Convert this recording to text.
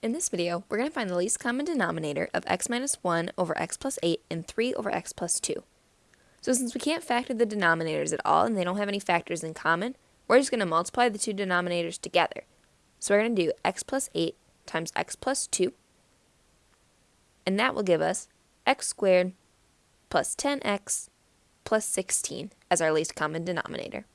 In this video, we're going to find the least common denominator of x minus 1 over x plus 8 and 3 over x plus 2. So since we can't factor the denominators at all and they don't have any factors in common, we're just going to multiply the two denominators together. So we're going to do x plus 8 times x plus 2, and that will give us x squared plus 10x plus 16 as our least common denominator.